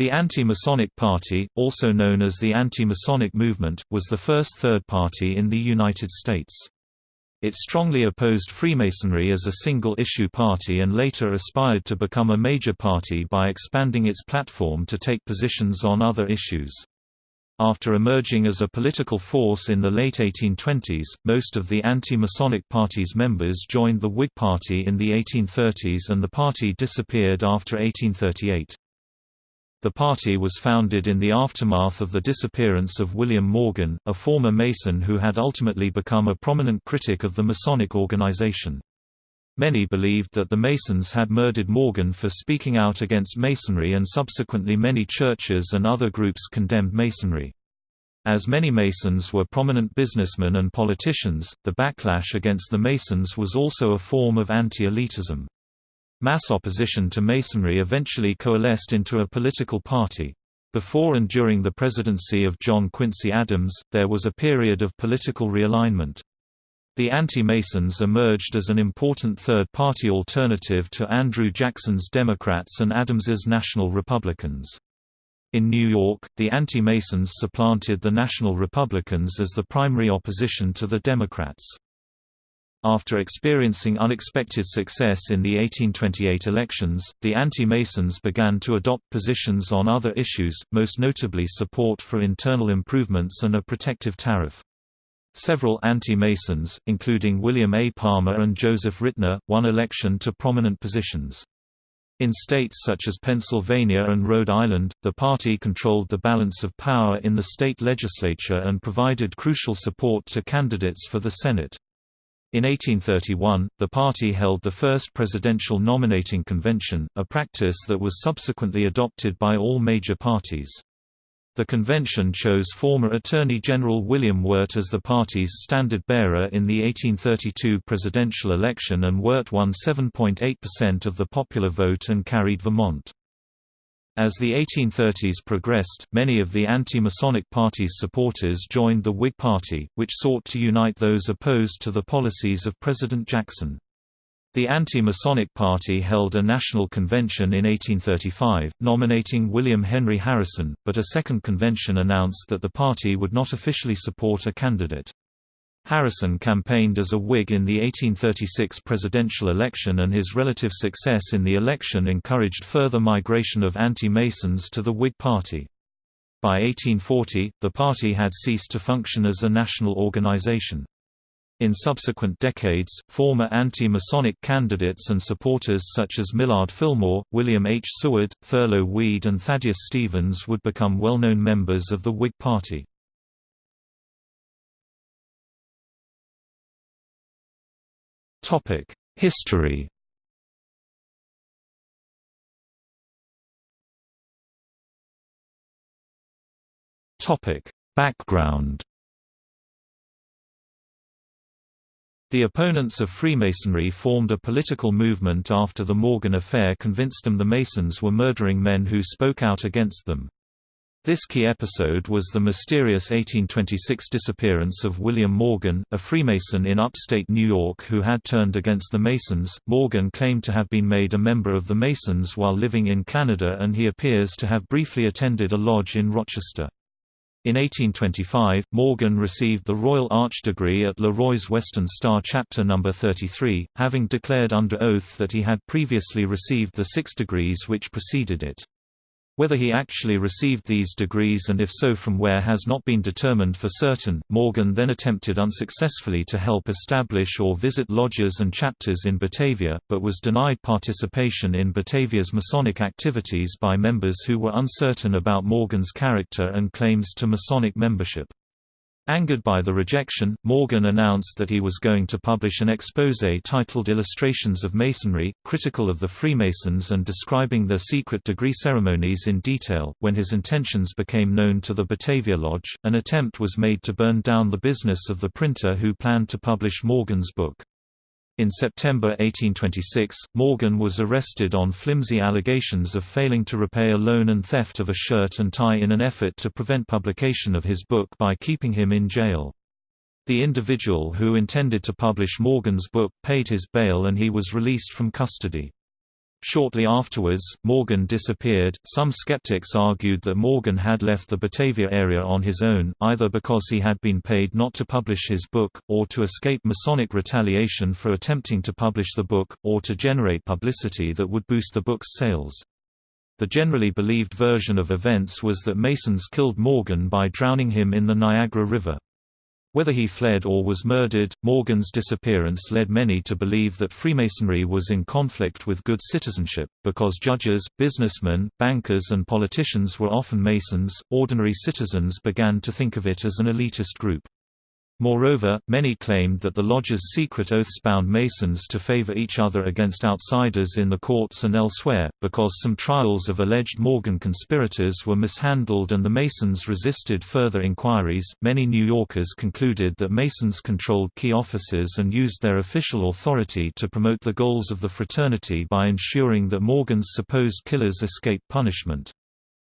The Anti-Masonic Party, also known as the Anti-Masonic Movement, was the first third party in the United States. It strongly opposed Freemasonry as a single-issue party and later aspired to become a major party by expanding its platform to take positions on other issues. After emerging as a political force in the late 1820s, most of the anti-Masonic party's members joined the Whig Party in the 1830s and the party disappeared after 1838. The party was founded in the aftermath of the disappearance of William Morgan, a former Mason who had ultimately become a prominent critic of the Masonic organization. Many believed that the Masons had murdered Morgan for speaking out against Masonry and subsequently many churches and other groups condemned Masonry. As many Masons were prominent businessmen and politicians, the backlash against the Masons was also a form of anti-elitism. Mass opposition to Masonry eventually coalesced into a political party. Before and during the presidency of John Quincy Adams, there was a period of political realignment. The anti-Masons emerged as an important third-party alternative to Andrew Jackson's Democrats and Adams's National Republicans. In New York, the anti-Masons supplanted the National Republicans as the primary opposition to the Democrats. After experiencing unexpected success in the 1828 elections, the anti-Masons began to adopt positions on other issues, most notably support for internal improvements and a protective tariff. Several anti-Masons, including William A. Palmer and Joseph Ritner, won election to prominent positions. In states such as Pennsylvania and Rhode Island, the party controlled the balance of power in the state legislature and provided crucial support to candidates for the Senate. In 1831, the party held the first presidential nominating convention, a practice that was subsequently adopted by all major parties. The convention chose former Attorney General William Wirt as the party's standard-bearer in the 1832 presidential election and Wirt won 7.8% of the popular vote and carried Vermont. As the 1830s progressed, many of the anti-Masonic Party's supporters joined the Whig Party, which sought to unite those opposed to the policies of President Jackson. The Anti-Masonic Party held a national convention in 1835, nominating William Henry Harrison, but a second convention announced that the party would not officially support a candidate. Harrison campaigned as a Whig in the 1836 presidential election and his relative success in the election encouraged further migration of anti-Masons to the Whig Party. By 1840, the party had ceased to function as a national organization. In subsequent decades, former anti-Masonic candidates and supporters such as Millard Fillmore, William H. Seward, Thurlow Weed and Thaddeus Stevens would become well-known members of the Whig Party. History Topic: Background The opponents of Freemasonry formed a political movement after the Morgan affair convinced them the Masons were murdering men who spoke out against them. This key episode was the mysterious 1826 disappearance of William Morgan, a Freemason in upstate New York who had turned against the Masons. Morgan claimed to have been made a member of the Masons while living in Canada and he appears to have briefly attended a lodge in Rochester. In 1825, Morgan received the Royal Arch degree at Le Roy's Western Star Chapter No. 33, having declared under oath that he had previously received the six degrees which preceded it. Whether he actually received these degrees and if so from where has not been determined for certain. Morgan then attempted unsuccessfully to help establish or visit lodges and chapters in Batavia, but was denied participation in Batavia's Masonic activities by members who were uncertain about Morgan's character and claims to Masonic membership. Angered by the rejection, Morgan announced that he was going to publish an exposé titled Illustrations of Masonry, critical of the Freemasons and describing their secret degree ceremonies in detail. When his intentions became known to the Batavia Lodge, an attempt was made to burn down the business of the printer who planned to publish Morgan's book. In September 1826, Morgan was arrested on flimsy allegations of failing to repay a loan and theft of a shirt and tie in an effort to prevent publication of his book by keeping him in jail. The individual who intended to publish Morgan's book paid his bail and he was released from custody. Shortly afterwards, Morgan disappeared. Some skeptics argued that Morgan had left the Batavia area on his own, either because he had been paid not to publish his book, or to escape Masonic retaliation for attempting to publish the book, or to generate publicity that would boost the book's sales. The generally believed version of events was that Masons killed Morgan by drowning him in the Niagara River. Whether he fled or was murdered, Morgan's disappearance led many to believe that Freemasonry was in conflict with good citizenship. Because judges, businessmen, bankers, and politicians were often Masons, ordinary citizens began to think of it as an elitist group. Moreover, many claimed that the lodge's secret oaths bound Masons to favor each other against outsiders in the courts and elsewhere, because some trials of alleged Morgan conspirators were mishandled and the Masons resisted further inquiries. Many New Yorkers concluded that Masons controlled key offices and used their official authority to promote the goals of the fraternity by ensuring that Morgan's supposed killers escaped punishment.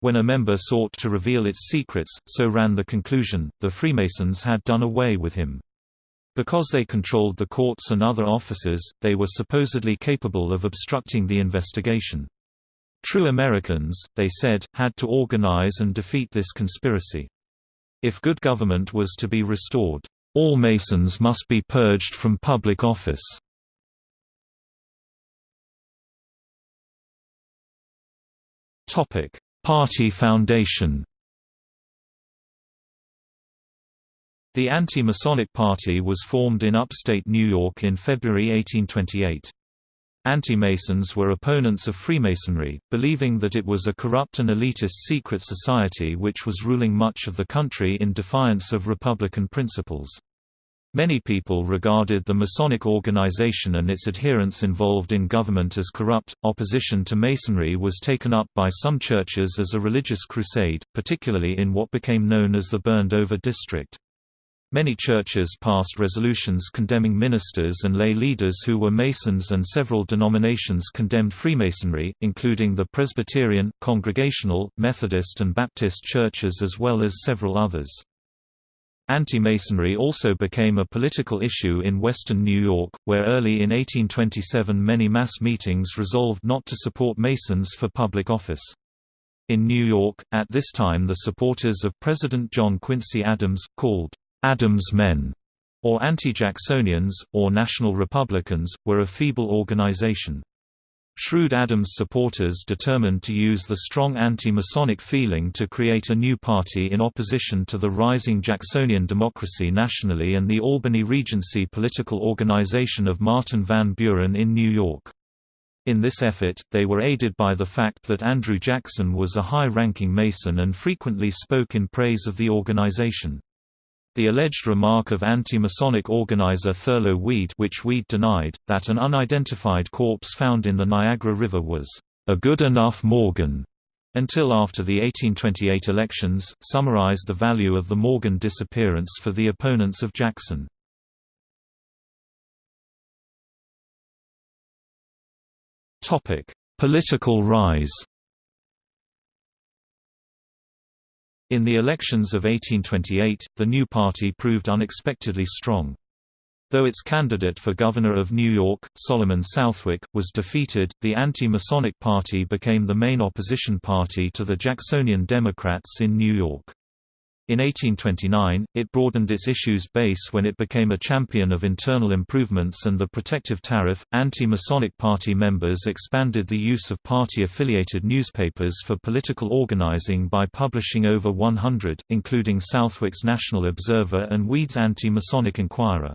When a member sought to reveal its secrets, so ran the conclusion, the Freemasons had done away with him. Because they controlled the courts and other offices, they were supposedly capable of obstructing the investigation. True Americans, they said, had to organize and defeat this conspiracy. If good government was to be restored, all Masons must be purged from public office. Topic: Party Foundation The Anti-Masonic Party was formed in upstate New York in February 1828. Anti-Masons were opponents of Freemasonry, believing that it was a corrupt and elitist secret society which was ruling much of the country in defiance of Republican principles. Many people regarded the Masonic organization and its adherents involved in government as corrupt. Opposition to Masonry was taken up by some churches as a religious crusade, particularly in what became known as the Burned Over District. Many churches passed resolutions condemning ministers and lay leaders who were Masons and several denominations condemned Freemasonry, including the Presbyterian, Congregational, Methodist and Baptist churches as well as several others. Anti-Masonry also became a political issue in western New York, where early in 1827 many mass meetings resolved not to support Masons for public office. In New York, at this time the supporters of President John Quincy Adams, called Adams Men, or Anti-Jacksonians, or National Republicans, were a feeble organization. Shrewd Adams supporters determined to use the strong anti-Masonic feeling to create a new party in opposition to the rising Jacksonian democracy nationally and the Albany Regency political organization of Martin Van Buren in New York. In this effort, they were aided by the fact that Andrew Jackson was a high-ranking Mason and frequently spoke in praise of the organization. The alleged remark of anti-Masonic organizer Thurlow Weed which Weed denied, that an unidentified corpse found in the Niagara River was a good enough Morgan, until after the 1828 elections, summarized the value of the Morgan disappearance for the opponents of Jackson. Political rise In the elections of 1828, the new party proved unexpectedly strong. Though its candidate for governor of New York, Solomon Southwick, was defeated, the anti-Masonic Party became the main opposition party to the Jacksonian Democrats in New York. In 1829, it broadened its issues base when it became a champion of internal improvements and the protective tariff. Anti Masonic Party members expanded the use of party affiliated newspapers for political organizing by publishing over 100, including Southwick's National Observer and Weed's Anti Masonic Inquirer.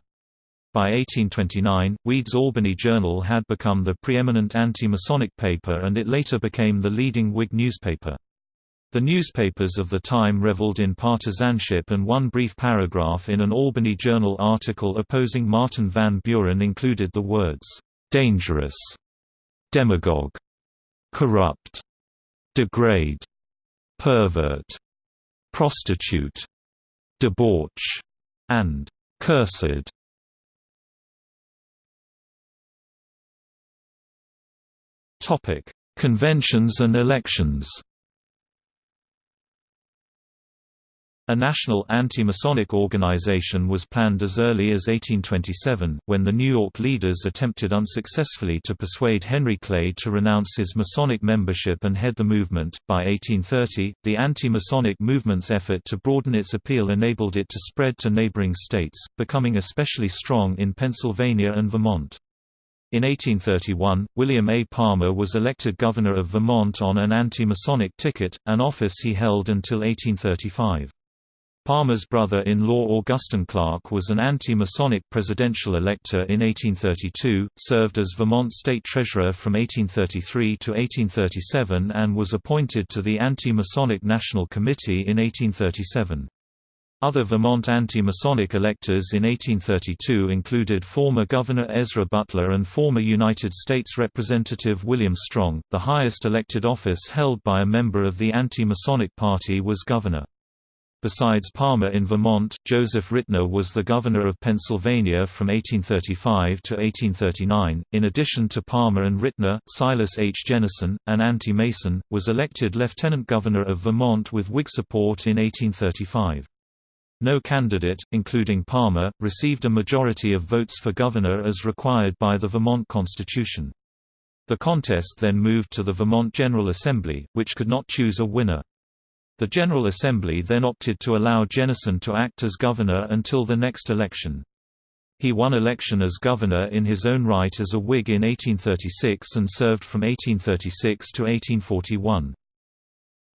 By 1829, Weed's Albany Journal had become the preeminent anti-Masonic paper and it later became the leading Whig newspaper. The newspapers of the time reveled in partisanship and one brief paragraph in an Albany Journal article opposing Martin Van Buren included the words, "'dangerous", "'demagogue", "'corrupt", "'degrade", "'pervert", "'prostitute", "'debauch", and "'cursed". Conventions and elections A national anti-Masonic organization was planned as early as 1827, when the New York leaders attempted unsuccessfully to persuade Henry Clay to renounce his Masonic membership and head the movement. By 1830, the anti-Masonic movement's effort to broaden its appeal enabled it to spread to neighboring states, becoming especially strong in Pennsylvania and Vermont. In 1831, William A. Palmer was elected governor of Vermont on an anti-Masonic ticket, an office he held until 1835. Palmer's brother-in-law Augustin Clark was an anti-Masonic presidential elector in 1832, served as Vermont state treasurer from 1833 to 1837 and was appointed to the Anti-Masonic National Committee in 1837. Other Vermont anti-Masonic electors in 1832 included former Governor Ezra Butler and former United States Representative William Strong. The highest elected office held by a member of the anti-Masonic Party was governor. Besides Palmer in Vermont, Joseph Ritner was the governor of Pennsylvania from 1835 to 1839. In addition to Palmer and Ritner, Silas H. Jennison, an anti-Mason, was elected lieutenant governor of Vermont with Whig support in 1835. No candidate, including Palmer, received a majority of votes for governor as required by the Vermont Constitution. The contest then moved to the Vermont General Assembly, which could not choose a winner. The General Assembly then opted to allow Jennison to act as governor until the next election. He won election as governor in his own right as a Whig in 1836 and served from 1836 to 1841.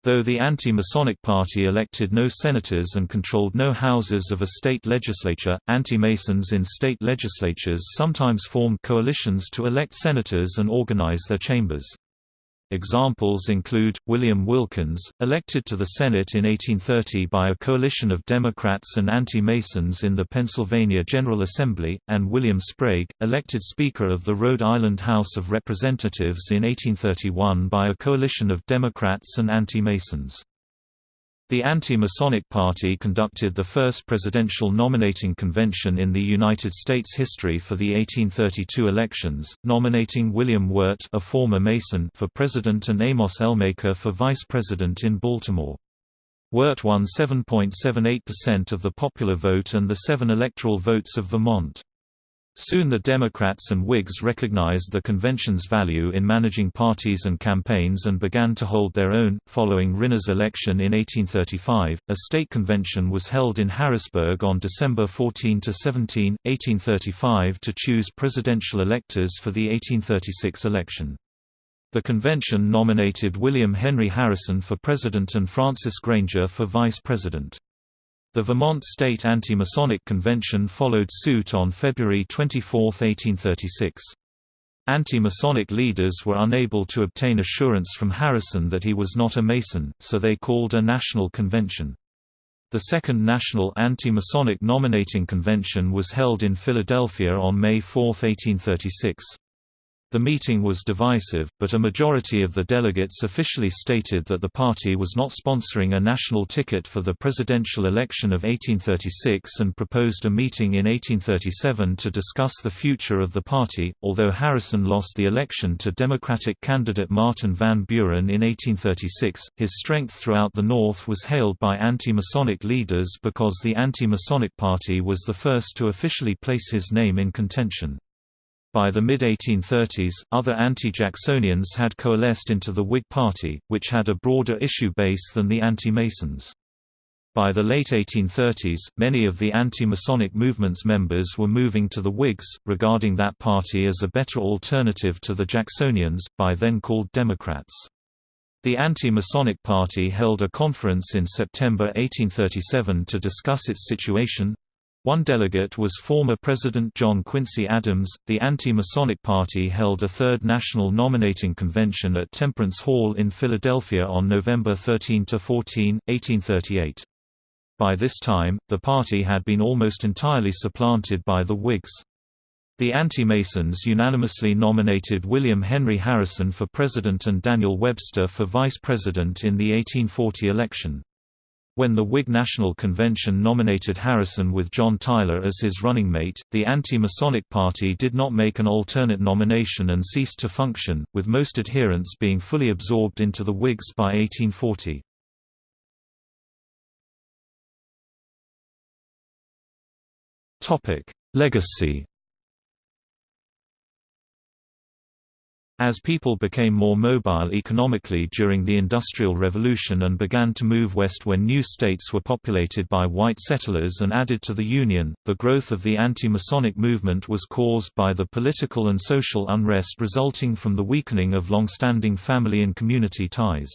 Though the anti-Masonic Party elected no senators and controlled no houses of a state legislature, anti-Masons in state legislatures sometimes formed coalitions to elect senators and organize their chambers. Examples include, William Wilkins, elected to the Senate in 1830 by a coalition of Democrats and anti-Masons in the Pennsylvania General Assembly, and William Sprague, elected Speaker of the Rhode Island House of Representatives in 1831 by a coalition of Democrats and anti-Masons. The Anti-Masonic Party conducted the first presidential nominating convention in the United States history for the 1832 elections, nominating William Wirt a former Mason for president and Amos Ellmaker for vice president in Baltimore. Wirt won 7.78% of the popular vote and the seven electoral votes of Vermont. Soon the Democrats and Whigs recognized the convention's value in managing parties and campaigns and began to hold their own. Following Ritner's election in 1835, a state convention was held in Harrisburg on December 14 to 17, 1835 to choose presidential electors for the 1836 election. The convention nominated William Henry Harrison for president and Francis Granger for vice president. The Vermont State Anti-Masonic Convention followed suit on February 24, 1836. Anti-Masonic leaders were unable to obtain assurance from Harrison that he was not a Mason, so they called a national convention. The Second National Anti-Masonic Nominating Convention was held in Philadelphia on May 4, 1836. The meeting was divisive, but a majority of the delegates officially stated that the party was not sponsoring a national ticket for the presidential election of 1836 and proposed a meeting in 1837 to discuss the future of the party. Although Harrison lost the election to Democratic candidate Martin Van Buren in 1836, his strength throughout the North was hailed by anti-Masonic leaders because the Anti-Masonic Party was the first to officially place his name in contention. By the mid-1830s, other anti-Jacksonians had coalesced into the Whig Party, which had a broader issue base than the anti-Masons. By the late 1830s, many of the anti-Masonic movement's members were moving to the Whigs, regarding that party as a better alternative to the Jacksonians, by then called Democrats. The Anti-Masonic Party held a conference in September 1837 to discuss its situation, one delegate was former President John Quincy Adams. The Anti-Masonic Party held a third national nominating convention at Temperance Hall in Philadelphia on November 13 to 14, 1838. By this time, the party had been almost entirely supplanted by the Whigs. The Anti-Masons unanimously nominated William Henry Harrison for president and Daniel Webster for vice president in the 1840 election. When the Whig National Convention nominated Harrison with John Tyler as his running mate, the anti-Masonic party did not make an alternate nomination and ceased to function, with most adherents being fully absorbed into the Whigs by 1840. Legacy As people became more mobile economically during the Industrial Revolution and began to move west when new states were populated by white settlers and added to the Union, the growth of the anti-Masonic movement was caused by the political and social unrest resulting from the weakening of long-standing family and community ties.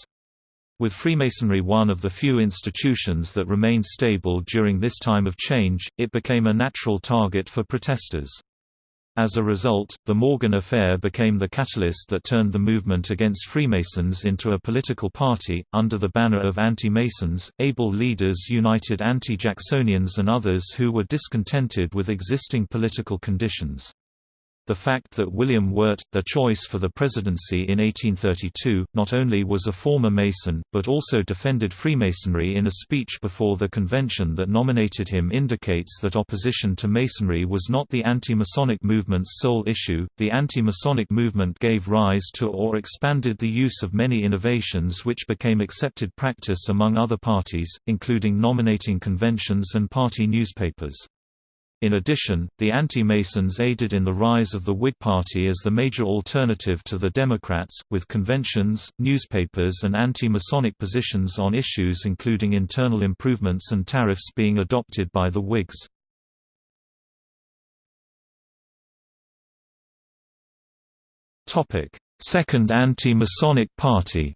With Freemasonry one of the few institutions that remained stable during this time of change, it became a natural target for protesters. As a result, the Morgan Affair became the catalyst that turned the movement against Freemasons into a political party. Under the banner of Anti-Masons, able leaders united anti-Jacksonians and others who were discontented with existing political conditions. The fact that William Wirt, the choice for the presidency in 1832, not only was a former Mason, but also defended Freemasonry in a speech before the convention that nominated him indicates that opposition to Masonry was not the anti-Masonic movement's sole issue. The anti-Masonic movement gave rise to or expanded the use of many innovations which became accepted practice among other parties, including nominating conventions and party newspapers. In addition, the anti-Masons aided in the rise of the Whig Party as the major alternative to the Democrats, with conventions, newspapers and anti-Masonic positions on issues including internal improvements and tariffs being adopted by the Whigs. Second anti-Masonic Party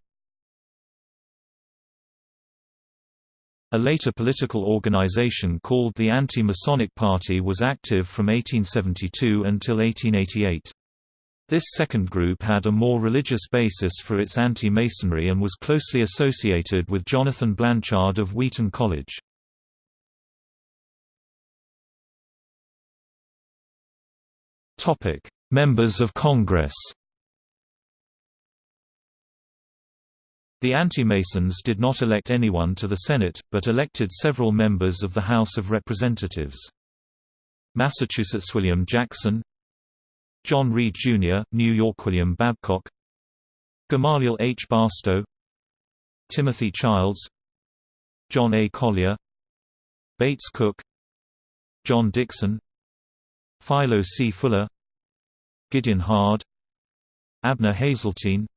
A later political organization called the Anti-Masonic Party was active from 1872 until 1888. This second group had a more religious basis for its anti-Masonry and was closely associated with Jonathan Blanchard of Wheaton College. Members of Congress The Anti-Masons did not elect anyone to the Senate, but elected several members of the House of Representatives. Massachusetts William Jackson John Reed, Jr., New York William Babcock Gamaliel H. Barstow Timothy Childs John A. Collier Bates Cook John Dixon Philo C. Fuller Gideon Hard Abner Hazeltine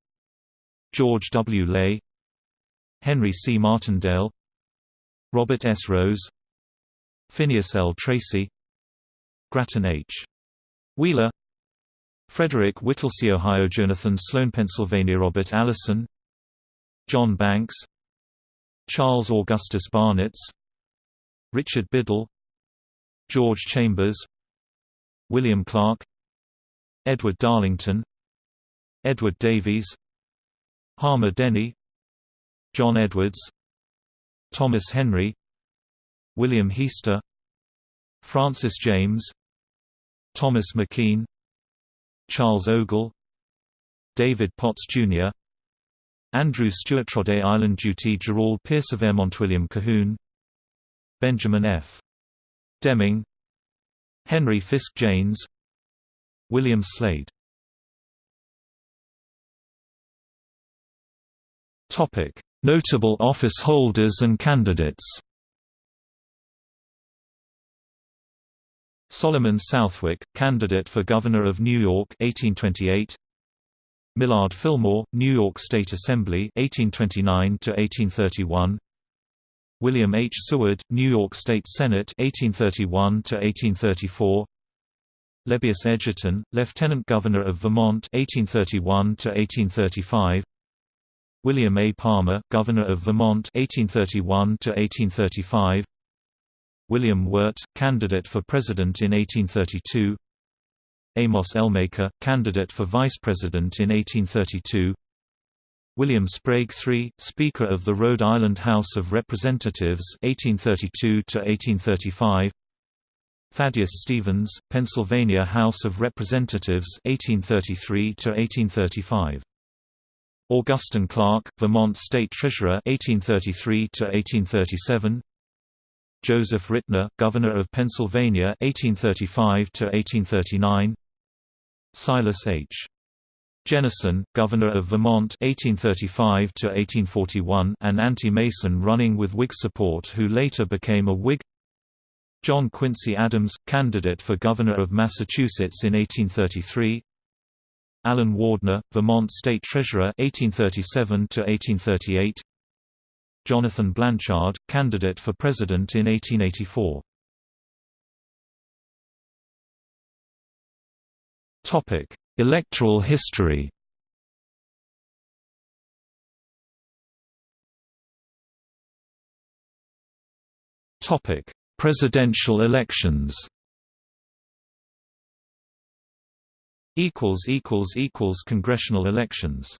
George W. Lay Henry C. Martindale Robert S. Rose Phineas L. Tracy Grattan H. Wheeler Frederick Whittlesey Ohio Jonathan Sloan Pennsylvania Robert Allison John Banks Charles Augustus Barnitz Richard Biddle George Chambers William Clark Edward Darlington Edward Davies Harmar Denny John Edwards Thomas Henry William Hiester Francis James Thomas McKean Charles Ogle David Potts, Jr. Andrew Stewart Rhode Island Dutee Jerauld Pearce of Vermont William Cahoon Benjamin F. Deming Henry Fisk Janes William Slade Topic: Notable office holders and candidates. Solomon Southwick, candidate for Governor of New York 1828. Millard Fillmore, New York State Assembly 1829 to 1831. William H. Seward, New York State Senate 1831 to 1834. Lebbeus Edgerton, Lieutenant Governor of Vermont 1831 to 1835. William A. Palmer, Governor of Vermont 1831 to 1835. William Wirt, candidate for President in 1832. Amos Ellmaker, candidate for Vice President in 1832. William Sprague III, Speaker of the Rhode Island House of Representatives 1832 to 1835. Thaddeus Stevens, Pennsylvania House of Representatives 1833 to 1835. Augustin Clark, Vermont State Treasurer 1833 to 1837. Joseph Ritner, Governor of Pennsylvania 1835 to 1839. Silas H. Jennison, Governor of Vermont 1835 to 1841, an anti-Mason running with Whig support who later became a Whig. John Quincy Adams, candidate for governor of Massachusetts in 1833 Allen Wardner, Vermont State Treasurer 1837 to 1838 Jonathan Blanchard, candidate for president in 1884 Topic: Electoral history. Topic: Presidential elections. Equals equals equals congressional elections.